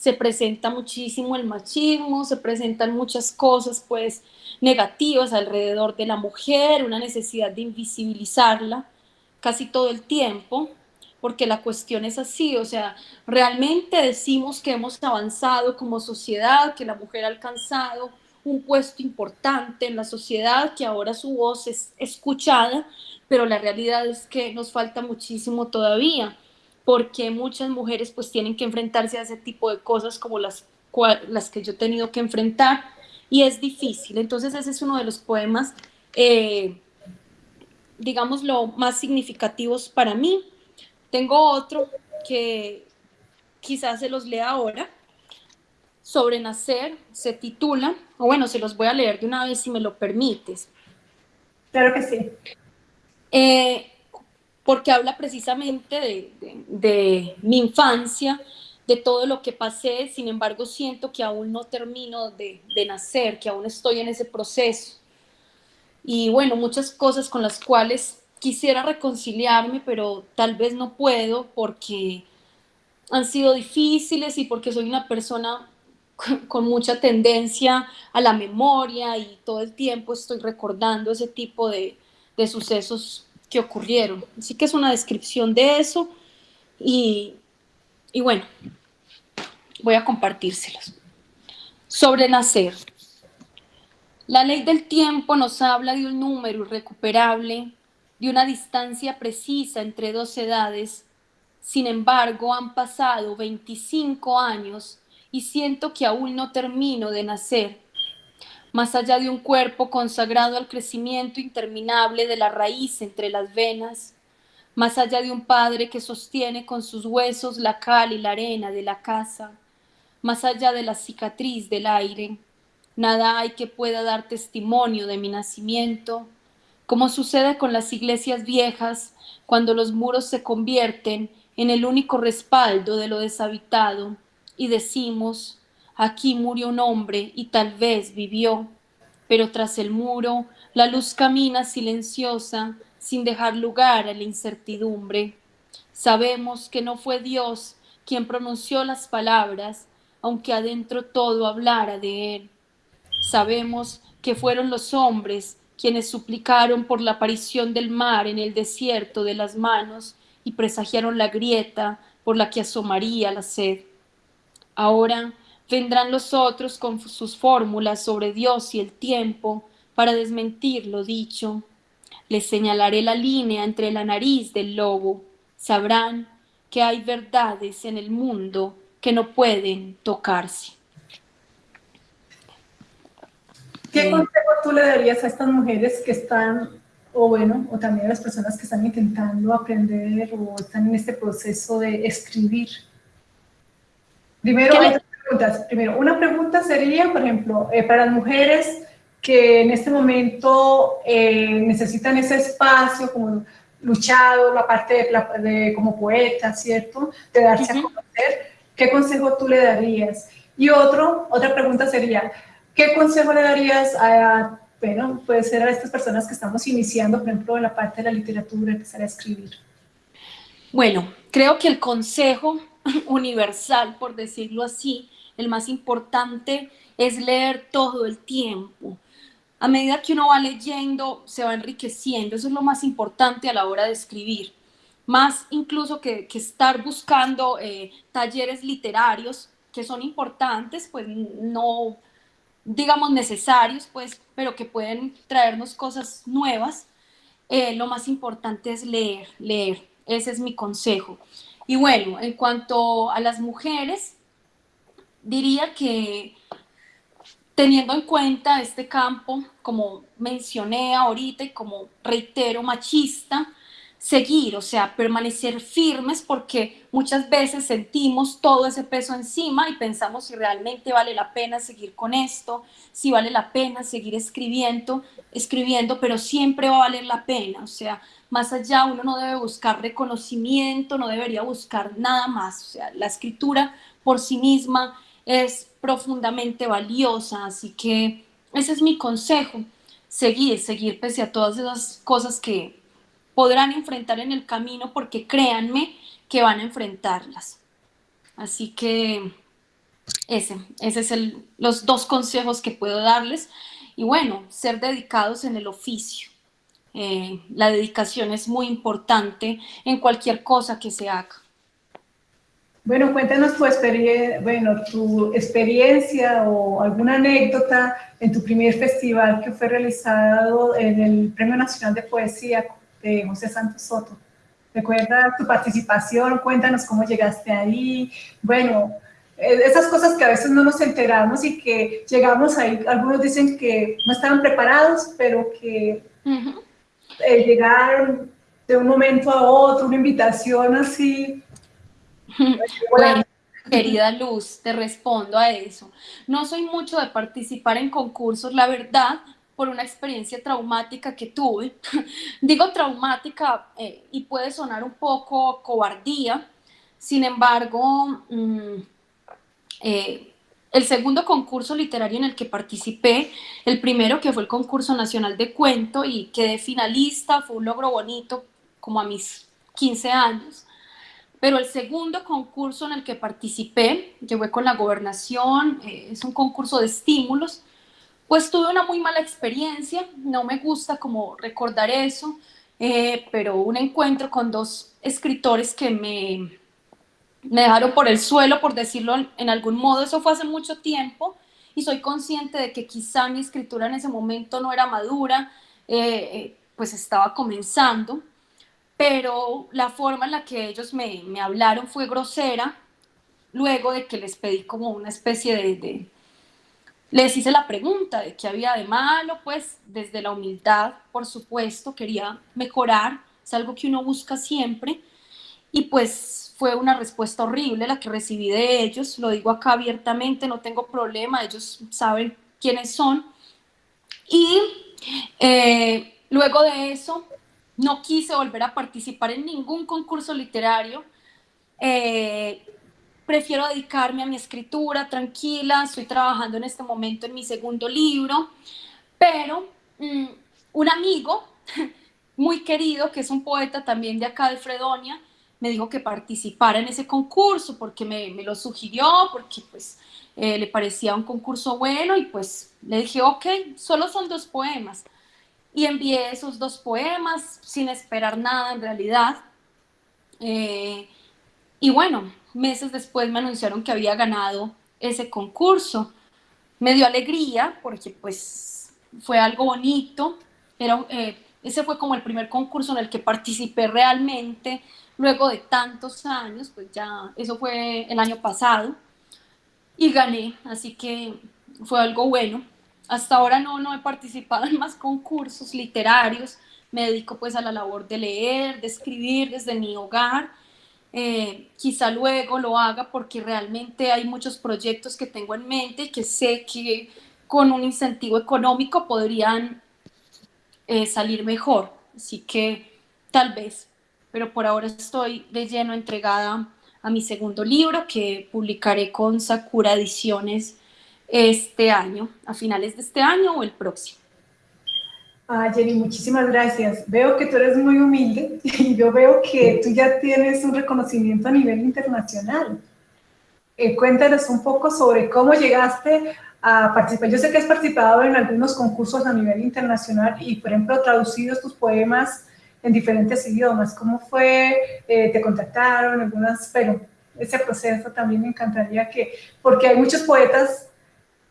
se presenta muchísimo el machismo, se presentan muchas cosas pues negativas alrededor de la mujer, una necesidad de invisibilizarla casi todo el tiempo, porque la cuestión es así, o sea, realmente decimos que hemos avanzado como sociedad, que la mujer ha alcanzado un puesto importante en la sociedad, que ahora su voz es escuchada, pero la realidad es que nos falta muchísimo todavía, porque muchas mujeres pues tienen que enfrentarse a ese tipo de cosas como las, las que yo he tenido que enfrentar, y es difícil. Entonces ese es uno de los poemas, eh, digamos, lo más significativos para mí, tengo otro que quizás se los lea ahora. Sobre nacer, se titula, o bueno, se los voy a leer de una vez si me lo permites. Claro que sí. Eh, porque habla precisamente de, de, mi infancia, de todo lo que pasé, sin embargo siento que aún no termino de, de, nacer, que aún estoy en ese proceso. Y bueno, muchas cosas con las cuales quisiera reconciliarme, pero tal vez no puedo porque han sido difíciles y porque soy una persona con mucha tendencia a la memoria y todo el tiempo estoy recordando ese tipo de, sucesos que ocurrieron. Así que es una descripción de eso y, y bueno, voy a compartírselos. Sobre nacer. La ley del tiempo nos habla de un número irrecuperable de una distancia precisa entre dos edades. Sin embargo, han pasado 25 años y siento que aún no termino de nacer. Más allá de un cuerpo consagrado al crecimiento interminable de la raíz entre las venas, más allá de un padre que sostiene con sus huesos la cal y la arena de la casa, más allá de la cicatriz del aire, nada hay que pueda dar testimonio de mi nacimiento, como sucede con las iglesias viejas cuando los muros se convierten en el único respaldo de lo deshabitado y decimos, aquí murió un hombre y tal vez vivió, pero tras el muro la luz camina silenciosa sin dejar lugar a la incertidumbre. Sabemos que no fue Dios quien pronunció las palabras, aunque adentro todo hablara de Él. Sabemos que fueron los hombres quienes suplicaron por la aparición del mar en el desierto de las manos y presagiaron la grieta por la que asomaría la sed. Ahora vendrán los otros con sus fórmulas sobre Dios y el tiempo para desmentir lo dicho. Les señalaré la línea entre la nariz del lobo. Sabrán que hay verdades en el mundo que no pueden tocarse. ¿Qué consejo tú le darías a estas mujeres que están, o bueno, o también a las personas que están intentando aprender o están en este proceso de escribir? Primero, Primero, una pregunta sería, por ejemplo, eh, para las mujeres que en este momento eh, necesitan ese espacio como luchado, la parte de, como poeta, ¿cierto? De darse a conocer, ¿qué consejo tú le darías? Y otro, otra pregunta sería, ¿qué consejo le darías a, bueno, puede ser a estas personas que estamos iniciando, por ejemplo, en la parte de la literatura, empezar a escribir? Bueno, creo que el consejo universal, por decirlo así, el más importante es leer todo el tiempo. A medida que uno va leyendo, se va enriqueciendo. Eso es lo más importante a la hora de escribir. Más incluso que, estar buscando eh, talleres literarios, que son importantes, pues no, digamos, necesarios, pues, pero que pueden traernos cosas nuevas. Eh, lo más importante es leer, leer. Ese es mi consejo. Y bueno, en cuanto a las mujeres, diría que teniendo en cuenta este campo, como mencioné ahorita y como reitero, machista, seguir, o sea, permanecer firmes porque muchas veces sentimos todo ese peso encima y pensamos si realmente vale la pena seguir con esto, si vale la pena seguir escribiendo, escribiendo, pero siempre va a valer la pena, o sea, más allá uno no debe buscar reconocimiento, no debería buscar nada más, o sea, la escritura por sí misma es profundamente valiosa, así que ese es mi consejo, seguir, seguir pese a todas esas cosas que podrán enfrentar en el camino, porque créanme que van a enfrentarlas. Así que ese, ese es el, los dos consejos que puedo darles. Y bueno, ser dedicados en el oficio. Eh, la dedicación es muy importante en cualquier cosa que se haga. Bueno, cuéntanos tu, experiencia, bueno, tu experiencia o alguna anécdota en tu primer festival que fue realizado en el Premio Nacional de Poesía de José Santos Soto. Recuerda tu participación, cuéntanos cómo llegaste ahí. Bueno, eh, esas cosas que a veces no nos enteramos y que llegamos ahí, algunos dicen que no estaban preparados, pero que eh, llegaron de un momento a otro, una invitación así, bueno, querida Luz, te respondo a eso. No soy mucho de participar en concursos, la verdad, por una experiencia traumática que tuve. Digo traumática eh, y puede sonar un poco cobardía, sin embargo, mm, eh, el segundo concurso literario en el que participé, el primero que fue el concurso nacional de cuento y quedé finalista, fue un logro bonito como a mis 15 años. Pero el segundo concurso en el que participé, fue con la gobernación, eh, es un concurso de estímulos, pues tuve una muy mala experiencia, no me gusta como recordar eso, eh, pero un encuentro con dos escritores que me, me dejaron por el suelo, por decirlo en algún modo, eso fue hace mucho tiempo, y soy consciente de que quizá mi escritura en ese momento no era madura, eh, pues estaba comenzando, pero la forma en la que ellos me, me hablaron fue grosera, luego de que les pedí como una especie de, Les hice la pregunta de qué había de malo, pues desde la humildad, por supuesto, quería mejorar, es algo que uno busca siempre. Y pues fue una respuesta horrible la que recibí de ellos, lo digo acá abiertamente, no tengo problema, ellos saben quiénes son. Y eh, luego de eso, no quise volver a participar en ningún concurso literario. Eh, prefiero dedicarme a mi escritura tranquila, estoy trabajando en este momento en mi segundo libro, pero mm, un amigo muy querido, que es un poeta también de acá de Fredonia, me dijo que participara en ese concurso porque me, lo sugirió, porque pues eh, le parecía un concurso bueno y pues le dije, ok, solo son dos poemas. Y envié esos dos poemas sin esperar nada en realidad. Eh, y bueno, meses después me anunciaron que había ganado ese concurso. Me dio alegría porque pues fue algo bonito. Era, eh, ese fue como el primer concurso en el que participé realmente luego de tantos años, pues ya eso fue el año pasado y gané, así que fue algo bueno. Hasta ahora no, no he participado en más concursos literarios, me dedico pues a la labor de leer, de escribir desde mi hogar. Eh, quizá luego lo haga porque realmente hay muchos proyectos que tengo en mente y que sé que con un incentivo económico podrían eh, salir mejor. Así que tal vez pero por ahora estoy de lleno entregada a mi segundo libro que publicaré con Sakura Ediciones este año, a finales de este año o el próximo. Ah, Jenny, muchísimas gracias. Veo que tú eres muy humilde y yo veo que tú ya tienes un reconocimiento a nivel internacional. Eh, cuéntanos un poco sobre cómo llegaste a participar. Yo sé que has participado en algunos concursos a nivel internacional y, por ejemplo, traducido tus poemas en diferentes idiomas. ¿Cómo fue? Eh, ¿Te contactaron? Algunas, pero ese proceso también me encantaría que, porque hay muchos poetas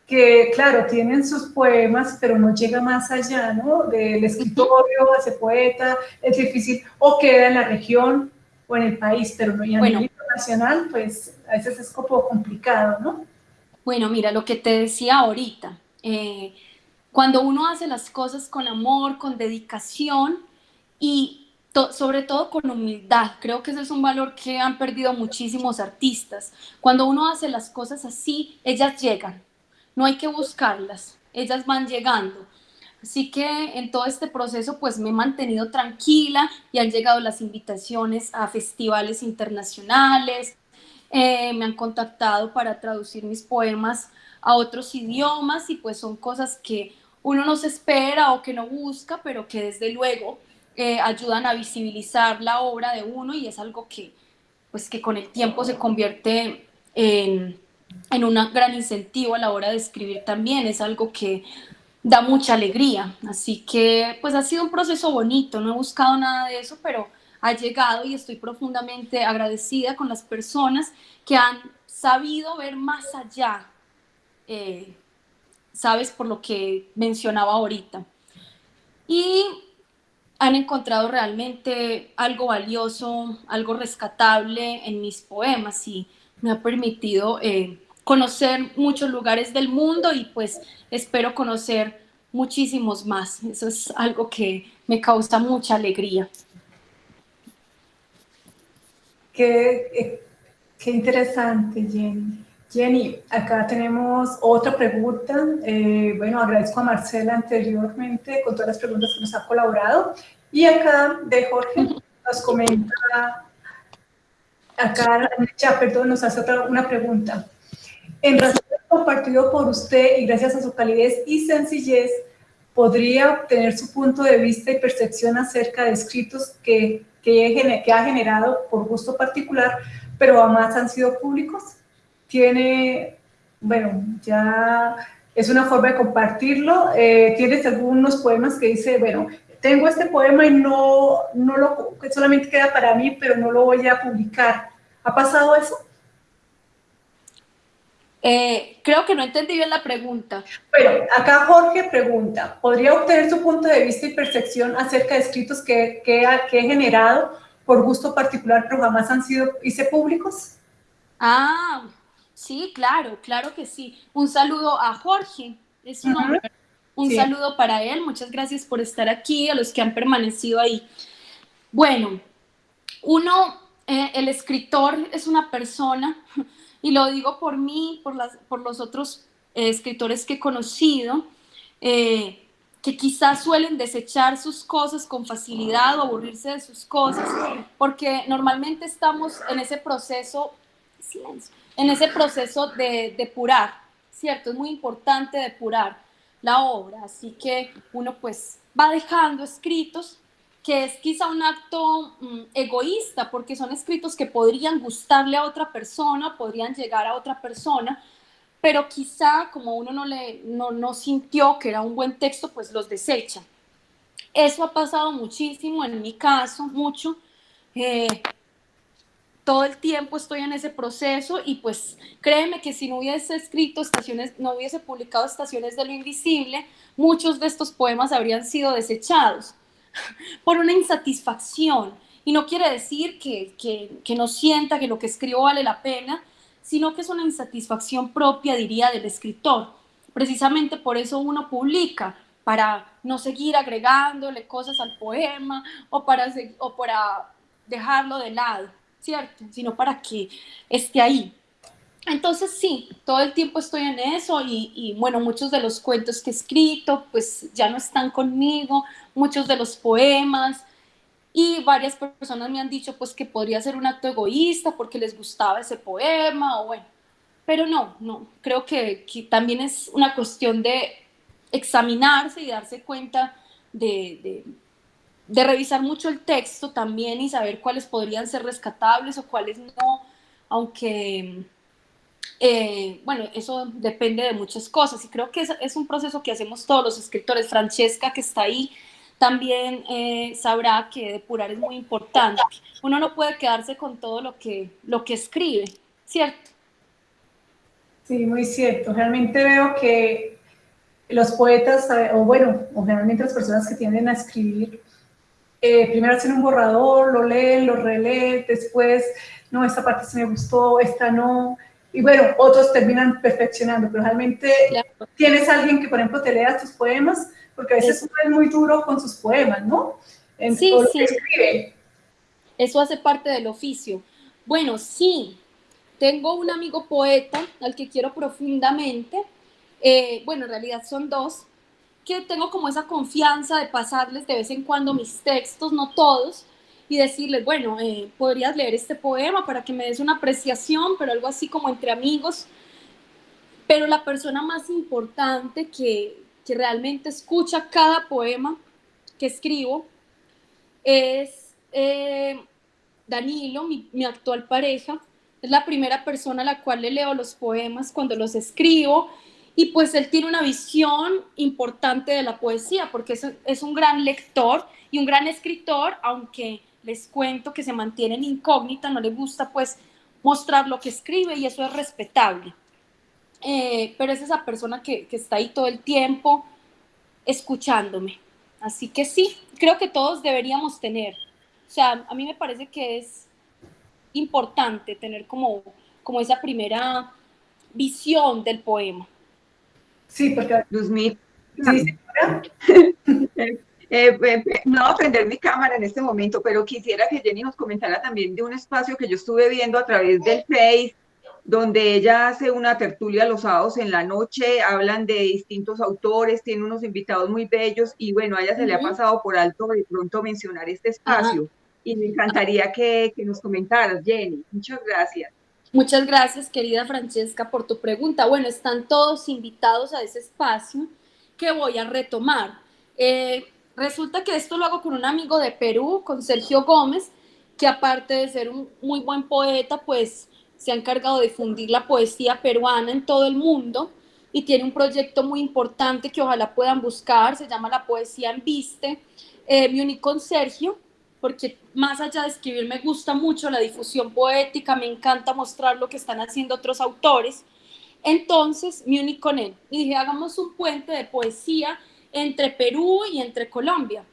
que, claro, tienen sus poemas, pero no llega más allá, ¿no? Del escritorio, ese poeta, es difícil, o queda en la región o en el país, pero no, y a nivel internacional, pues a veces es complicado, ¿no? Bueno, mira, lo que te decía ahorita, eh, cuando uno hace las cosas con amor, con dedicación, y sobre todo con humildad. Creo que ese es un valor que han perdido muchísimos artistas. Cuando uno hace las cosas así, ellas llegan. No hay que buscarlas, ellas van llegando. Así que en todo este proceso pues me he mantenido tranquila y han llegado las invitaciones a festivales internacionales, eh, me han contactado para traducir mis poemas a otros idiomas y pues son cosas que uno no se espera o que no busca, pero que desde luego ayudan a visibilizar la obra de uno y es algo que, pues, que con el tiempo se convierte en, en un gran incentivo a la hora de escribir también, es algo que da mucha alegría, así que pues ha sido un proceso bonito, no he buscado nada de eso, pero ha llegado y estoy profundamente agradecida con las personas que han sabido ver más allá, eh, sabes, por lo que mencionaba ahorita. Y han encontrado realmente algo valioso, algo rescatable en mis poemas. Y me ha permitido eh, conocer muchos lugares del mundo y pues espero conocer muchísimos más. Eso es algo que me causa mucha alegría. Qué, eh, qué interesante, Jenny. Jenny, acá tenemos otra pregunta. Eh, bueno, agradezco a Marcela anteriormente con todas las preguntas que nos ha colaborado. Y acá de Jorge nos comenta, acá ya, perdón, nos hace otra, una pregunta. En razón compartido por usted y gracias a su calidez y sencillez, podría obtener su punto de vista y percepción acerca de escritos que, que, ha generado por gusto particular, pero jamás han sido públicos tiene, bueno, ya es una forma de compartirlo. Eh, tienes algunos poemas que dice, bueno, tengo este poema y no, no lo, solamente queda para mí, pero no lo voy a publicar. ¿Ha pasado eso? Eh, creo que no entendí bien la pregunta. Bueno, acá Jorge pregunta, ¿podría obtener su punto de vista y percepción acerca de escritos que, que, que he generado por gusto particular, pero jamás han sido, hice públicos? Ah, Sí, claro, claro que sí. Un saludo a Jorge, es su nombre. Un saludo para él, muchas gracias por estar aquí, a los que han permanecido ahí. Bueno, uno, eh, el escritor es una persona, y lo digo por mí, por, las, por los otros eh, escritores que he conocido, eh, que quizás suelen desechar sus cosas con facilidad o aburrirse de sus cosas, porque normalmente estamos en ese proceso, en ese proceso de depurar, ¿cierto? Es muy importante depurar la obra, así que uno pues va dejando escritos que es quizá un acto mm, egoísta, porque son escritos que podrían gustarle a otra persona, podrían llegar a otra persona, pero quizá como uno no, le, no, sintió que era un buen texto, pues los desecha. Eso ha pasado muchísimo en mi caso, mucho. Eh, todo el tiempo estoy en ese proceso y pues créeme que si no hubiese escrito estaciones, no hubiese publicado Estaciones de lo Invisible, muchos de estos poemas habrían sido desechados por una insatisfacción. Y no quiere decir que, que no sienta que lo que escribo vale la pena, sino que es una insatisfacción propia, diría, del escritor. Precisamente por eso uno publica, para no seguir agregándole cosas al poema o para, o para dejarlo de lado, ¿cierto? Sino para que esté ahí. Entonces sí, todo el tiempo estoy en eso y, y, bueno, muchos de los cuentos que he escrito pues ya no están conmigo, muchos de los poemas, y varias personas me han dicho pues que podría ser un acto egoísta porque les gustaba ese poema o bueno, pero no, no, creo que, también es una cuestión de examinarse y darse cuenta de, de, revisar mucho el texto también y saber cuáles podrían ser rescatables o cuáles no, aunque, eh, bueno, eso depende de muchas cosas y creo que es, es, un proceso que hacemos todos los escritores. Francesca, que está ahí, también eh, sabrá que depurar es muy importante. Uno no puede quedarse con todo lo que, lo que escribe, ¿cierto? Sí, muy cierto. Realmente veo que los poetas, eh, o bueno, generalmente las personas que tienden a escribir, eh, primero hacen un borrador, lo leen, lo releen, después, no, esta parte sí me gustó, esta no, y bueno, otros terminan perfeccionando, pero realmente tienes alguien que, por ejemplo, te lea tus poemas, porque a veces uno es muy duro con sus poemas, ¿no? sí, sí. Eso hace parte del oficio. Bueno, sí, tengo un amigo poeta al que quiero profundamente. Eh, bueno, en realidad son dos, que tengo como esa confianza de pasarles de vez en cuando mis textos, no todos, y decirles, bueno, eh, podrías leer este poema para que me des una apreciación, pero algo así como entre amigos. Pero la persona más importante que, que realmente escucha cada poema que escribo es eh, Danilo, mi, actual pareja. Es la primera persona a la cual le leo los poemas cuando los escribo y pues él tiene una visión importante de la poesía porque es, es un gran lector y un gran escritor, aunque les cuento que se mantiene en incógnita, no le gusta pues mostrar lo que escribe y eso es respetable. Eh, pero es esa persona que, que, está ahí todo el tiempo escuchándome. Así que sí, creo que todos deberíamos tener. O sea, a mí me parece que es importante tener como, como esa primera visión del poema. Sí, porque... Luzmit. Sí, eh, eh, no a prender mi cámara en este momento, pero quisiera que Jenny nos comentara también de un espacio que yo estuve viendo a través del Face donde ella hace una tertulia los sábados en la noche, hablan de distintos autores, tiene unos invitados muy bellos y bueno, a ella se le ha pasado por alto de pronto mencionar este espacio y me encantaría que, que nos comentaras, Jenny. Muchas gracias. Muchas gracias, querida Francesca, por tu pregunta. Bueno, están todos invitados a ese espacio que voy a retomar. Eh, resulta que esto lo hago con un amigo de Perú, con Sergio Gómez, que aparte de ser un muy buen poeta, pues se ha encargado de difundir la poesía peruana en todo el mundo y tiene un proyecto muy importante que ojalá puedan buscar, se llama La Poesía en Viste. Eh, me uní con Sergio porque más allá de escribir me gusta mucho la difusión poética, me encanta mostrar lo que están haciendo otros autores. Entonces me uní con él y dije, hagamos un puente de poesía entre Perú y entre Colombia.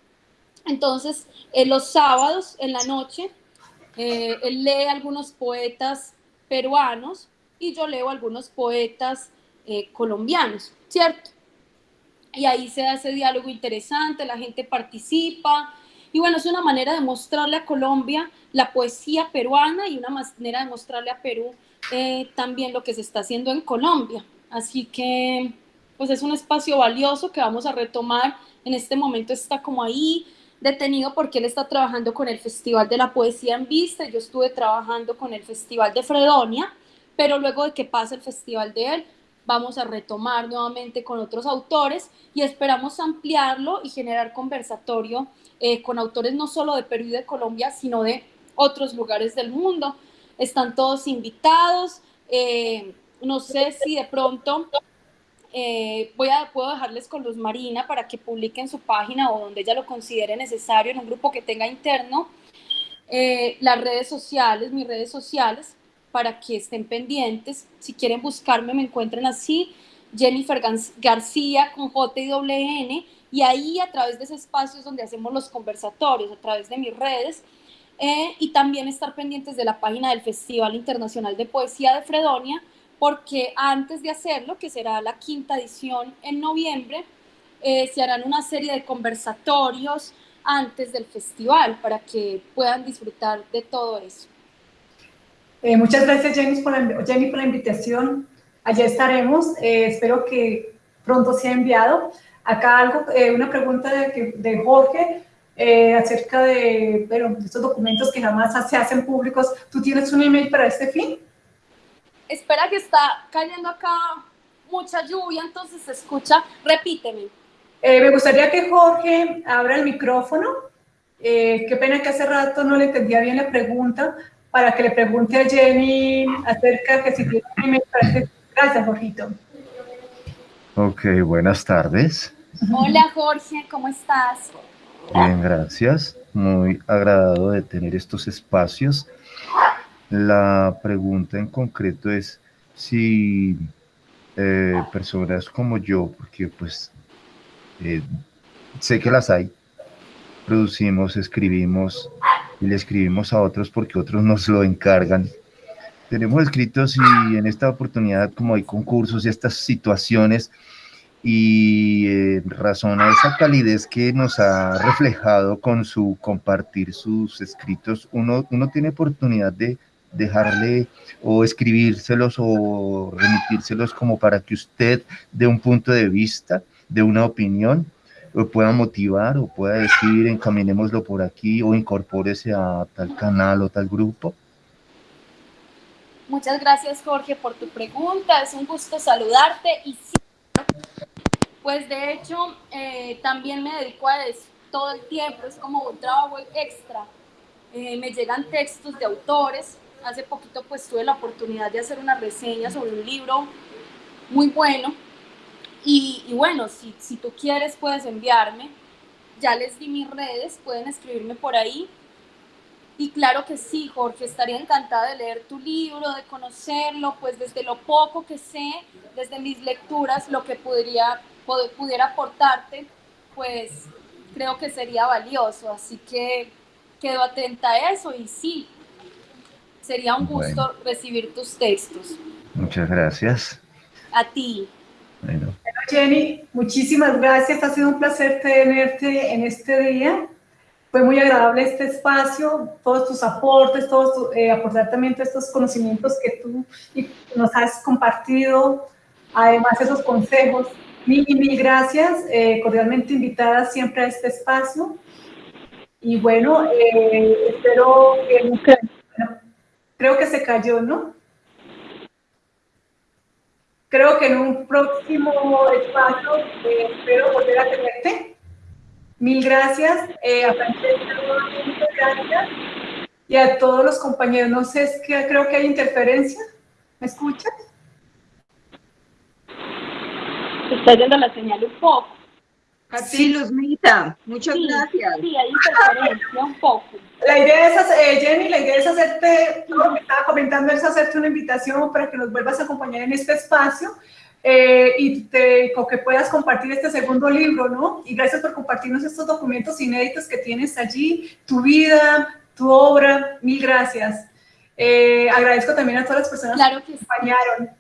Entonces, eh, los sábados en la noche, eh, él lee algunos poetas peruanos y yo leo algunos poetas eh, colombianos, ¿cierto? Y ahí se hace diálogo interesante, la gente participa Y bueno, es una manera de mostrarle a Colombia la poesía peruana y una manera de mostrarle a Perú eh, también lo que se está haciendo en Colombia. Así que, pues es un espacio valioso que vamos a retomar. En este momento está como ahí detenido porque él está trabajando con el Festival de la Poesía en Vista. Yo estuve trabajando con el Festival de Fredonia, pero luego de que pase el festival de él, vamos a retomar nuevamente con otros autores y esperamos ampliarlo y generar conversatorio eh, con autores no solo de Perú y de Colombia, sino de otros lugares del mundo. Están todos invitados. Eh, no sé si de pronto eh, voy a, puedo dejarles con Luz Marina para que publiquen su página o donde ella lo considere necesario en un grupo que tenga interno. las redes sociales, mis redes sociales, para que estén pendientes. Si quieren buscarme, me encuentran así, Jennifer García con J y y ahí a través de ese espacio es donde hacemos los conversatorios, a través de mis redes, eh, y también estar pendientes de la página del Festival Internacional de Poesía de Fredonia, porque antes de hacerlo, que será la quinta edición en noviembre, eh, se harán una serie de conversatorios antes del festival para que puedan disfrutar de todo eso. Eh, muchas gracias Jenny por, la, Jenny por la invitación. Allá estaremos. Eh, espero que pronto sea enviado. Acá algo, eh, una pregunta de, de Jorge acerca de, bueno, estos documentos que jamás se hacen públicos. ¿Tú tienes un email para este fin? Espera que está cayendo acá mucha lluvia, entonces se escucha. Repíteme. me gustaría que Jorge abra el micrófono. qué pena que hace rato no le entendía bien la pregunta, para que le pregunte a Jenny acerca que si tiene un Gracias, Jorgito. Ok, buenas tardes. Hola, Jorge, ¿cómo estás? Bien, gracias. Muy agradado de tener estos espacios. La pregunta en concreto es si eh, personas como yo, porque pues eh, sé que las hay, producimos, escribimos, y le escribimos a otros porque otros nos lo encargan. Tenemos escritos y en esta oportunidad, como hay concursos y estas situaciones, y en razón a esa calidez que nos ha reflejado con su compartir sus escritos, uno, uno tiene oportunidad de dejarle o escribírselos o remitírselos como para que usted de un punto de vista, de una opinión, o pueda motivar o pueda decir encaminémoslo por aquí o incorpórese a tal canal o tal grupo? Muchas gracias Jorge por tu pregunta, es un gusto saludarte y sí, pues de hecho eh, también me dedico a eso todo el tiempo, es como un trabajo extra. Eh, me llegan textos de autores, hace poquito pues tuve la oportunidad de hacer una reseña sobre un libro muy bueno y, bueno, si, si tú quieres puedes enviarme. Ya les di mis redes, pueden escribirme por ahí. Y claro que sí, Jorge, estaría encantada de leer tu libro, de conocerlo, pues desde lo poco que sé, desde mis lecturas, lo que podría, pudiera aportarte, pues creo que sería valioso. Así que quedo atenta a eso y sí, sería un gusto recibir tus textos. Muchas gracias. A ti. Bueno. Jenny, muchísimas gracias. Ha sido un placer tenerte en este día. Fue muy agradable este espacio, todos tus aportes, todos eh, aportar también estos conocimientos que tú nos has compartido, además esos consejos. Mil mil gracias, eh, cordialmente invitada siempre a este espacio. Y bueno, eh, espero que... Bueno, creo que se cayó, ¿no? Creo que en un próximo espacio eh, espero volver a tenerte. Mil gracias. Eh, a Francesca, gracias. Y a todos los compañeros. No sé, es que creo que hay interferencia. ¿Me escuchas? está yendo la señal un poco. Sí, Luzmita, muchas gracias. Sí, hay interferencia un poco. La idea es, hacer, eh, Jenny, la idea es hacerte, lo que estaba comentando, es hacerte una invitación para que nos vuelvas a acompañar en este espacio eh, y te, que puedas compartir este segundo libro, ¿no? Y gracias por compartirnos estos documentos inéditos que tienes allí, tu vida, tu obra, mil gracias. Eh, agradezco también a todas las personas claro que, acompañaron.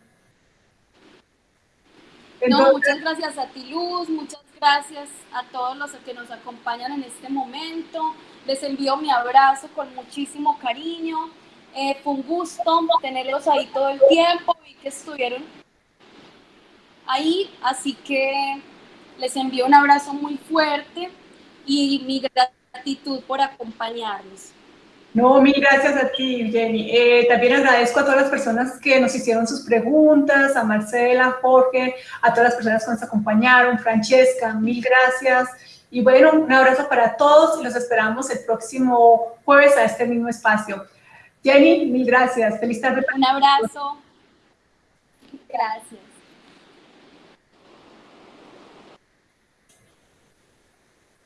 no, muchas gracias a ti, Luz, muchas gracias a todos los que nos acompañan en este momento. Les envío mi abrazo con muchísimo cariño. Eh, fue un gusto tenerlos ahí todo el tiempo y que estuvieron ahí. Así que les envío un abrazo muy fuerte y mi gratitud por acompañarnos. No, mil gracias a ti, Jenny. Eh, también agradezco a todas las personas que nos hicieron sus preguntas, a Marcela, Jorge, a todas las personas que nos acompañaron, Francesca, mil gracias. Y bueno, un abrazo para todos y los esperamos el próximo jueves a este mismo espacio. Jenny, mil gracias. Feliz tarde. Un abrazo. Gracias.